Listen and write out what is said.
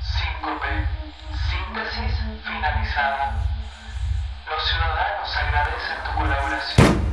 Síncope. Síntesis finalizada. Los ciudadanos agradecen tu colaboración.